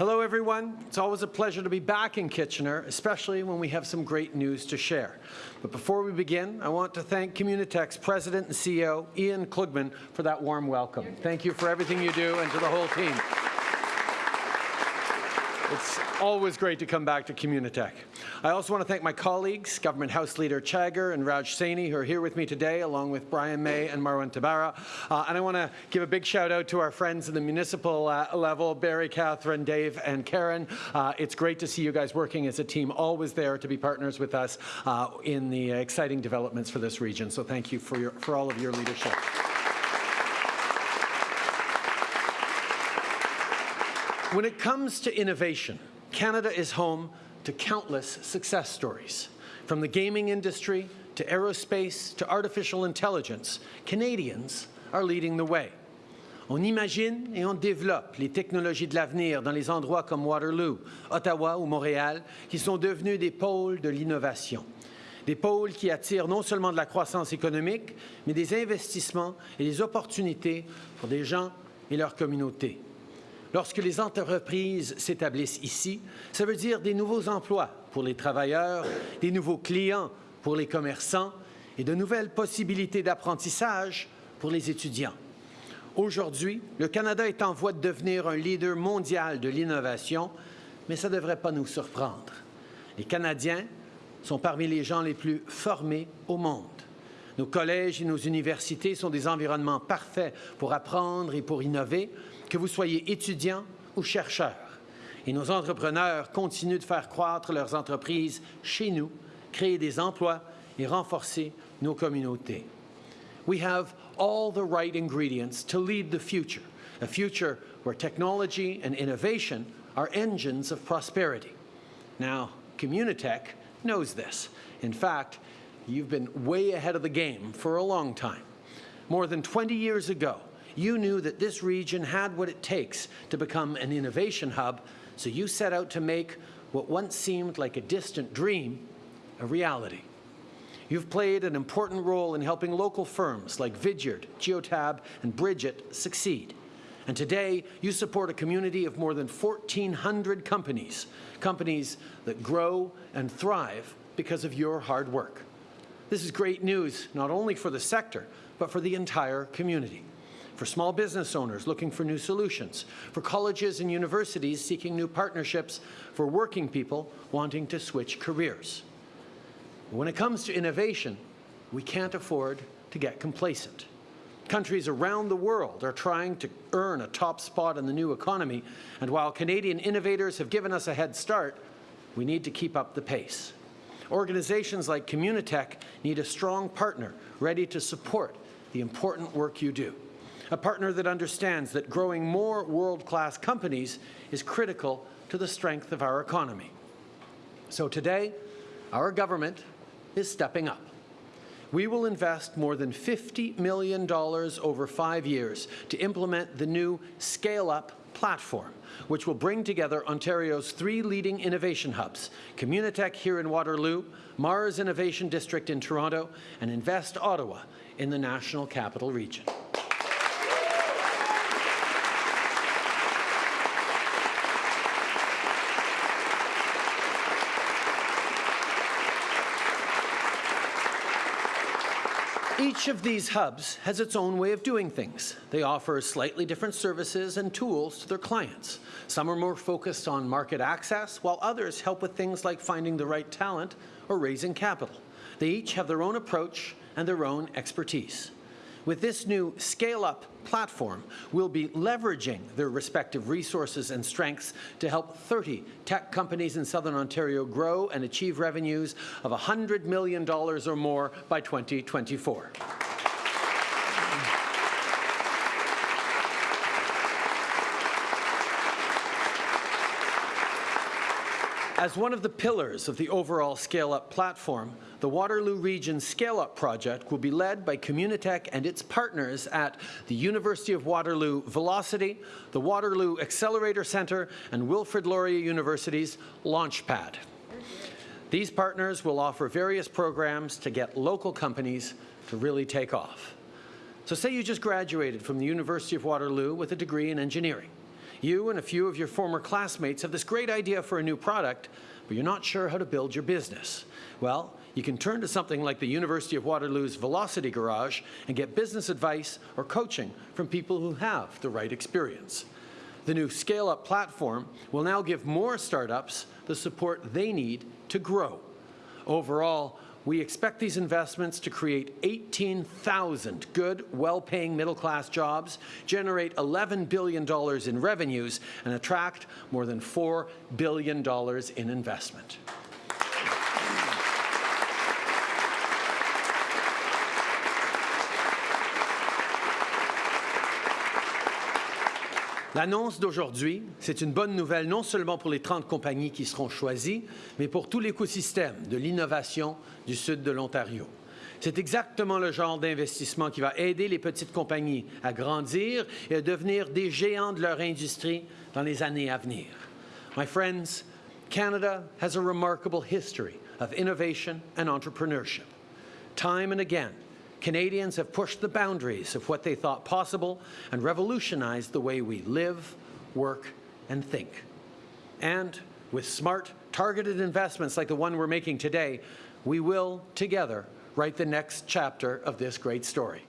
Hello, everyone. It's always a pleasure to be back in Kitchener, especially when we have some great news to share. But before we begin, I want to thank Communitech's President and CEO, Iain Klugman, for that warm welcome. Thank you for everything you do and to the whole team. It's always great to come back to Communitech. I also want to thank my colleagues, Government House Leader Chagger and Raj Saini, who are here with me today, along with Bryan May and Marwan Tabbara. Uh, and I want to give a big shout out to our friends in the municipal uh, level, Barry, Catherine, Dave, and Karen. Uh, it's great to see you guys working as a team, always there to be partners with us uh, in the exciting developments for this region. So thank you for, your, for all of your leadership. When it comes to innovation, Canada is home to countless success stories. From the gaming industry to aerospace to artificial intelligence, Canadians are leading the way. On imagine et on développe les technologies de l'avenir dans les endroits comme Waterloo, Ottawa ou Montréal, qui sont devenus des pôles de l'innovation. Des pôles qui attirent non seulement de la croissance économique, mais des investissements et des opportunités pour des gens et leurs communautés. Lorsque les entreprises s'établissent ici, ça veut dire des nouveaux emplois pour les travailleurs, des nouveaux clients pour les commerçants et de nouvelles possibilités d'apprentissage pour les étudiants. Aujourd'hui, le Canada est en voie de devenir un leader mondial de l'innovation, mais ça ne devrait pas nous surprendre. Les Canadiens sont parmi les gens les plus formés au monde. Nos collèges et nos universités sont des environnements parfaits pour apprendre et pour innover, que vous soyez étudiant ou chercheur. Et nos entrepreneurs continuent de faire croître leurs entreprises chez nous, créer des emplois et renforcer nos communautés. We have all the right ingredients to lead the future, a future where technology and innovation are engines of prosperity. Now, Communitech knows this. In fact, you've been way ahead of the game for a long time. More than 20 years ago, you knew that this region had what it takes to become an innovation hub, so you set out to make what once seemed like a distant dream a reality. You've played an important role in helping local firms like Vidyard, Geotab, and Bridgit succeed. And today, you support a community of more than 1,400 companies, companies that grow and thrive because of your hard work. This is great news, not only for the sector, but for the entire community for small business owners looking for new solutions, for colleges and universities seeking new partnerships, for working people wanting to switch careers. When it comes to innovation, we can't afford to get complacent. Countries around the world are trying to earn a top spot in the new economy, and while Canadian innovators have given us a head start, we need to keep up the pace. Organizations like Communitech need a strong partner ready to support the important work you do a partner that understands that growing more world-class companies is critical to the strength of our economy. So today, our government is stepping up. We will invest more than $50 million over five years to implement the new Scale Up platform, which will bring together Ontario's three leading innovation hubs, Communitech here in Waterloo, MaRS Innovation District in Toronto, and Invest Ottawa in the National Capital Region. Each of these hubs has its own way of doing things. They offer slightly different services and tools to their clients. Some are more focused on market access, while others help with things like finding the right talent or raising capital. They each have their own approach and their own expertise. With this new scale-up platform, we'll be leveraging their respective resources and strengths to help 30 tech companies in Southern Ontario grow and achieve revenues of $100 million or more by 2024. As one of the pillars of the overall Scale Up platform, the Waterloo Region Scale Up project will be led by Communitech and its partners at the University of Waterloo Velocity, the Waterloo Accelerator Centre, and Wilfrid Laurier University's Launchpad. These partners will offer various programs to get local companies to really take off. So say you just graduated from the University of Waterloo with a degree in engineering. You and a few of your former classmates have this great idea for a new product, but you're not sure how to build your business. Well, you can turn to something like the University of Waterloo's Velocity Garage and get business advice or coaching from people who have the right experience. The new Scale Up platform will now give more startups the support they need to grow. Overall, we expect these investments to create 18,000 good, well-paying middle-class jobs, generate $11 billion in revenues, and attract more than $4 billion in investment. L'annonce d'aujourd'hui, c'est une bonne nouvelle non seulement pour les 30 compagnies qui seront choisies, mais pour tout l'écosystème de l'innovation du sud de l'Ontario. C'est exactement le genre d'investissement qui va aider les petites compagnies à grandir et à devenir des géants de leur industrie dans les années à venir. My friends, Canada a remarkable history of innovation and entrepreneurship. Time and again, Canadians have pushed the boundaries of what they thought possible and revolutionized the way we live, work, and think. And with smart, targeted investments like the one we're making today, we will, together, write the next chapter of this great story.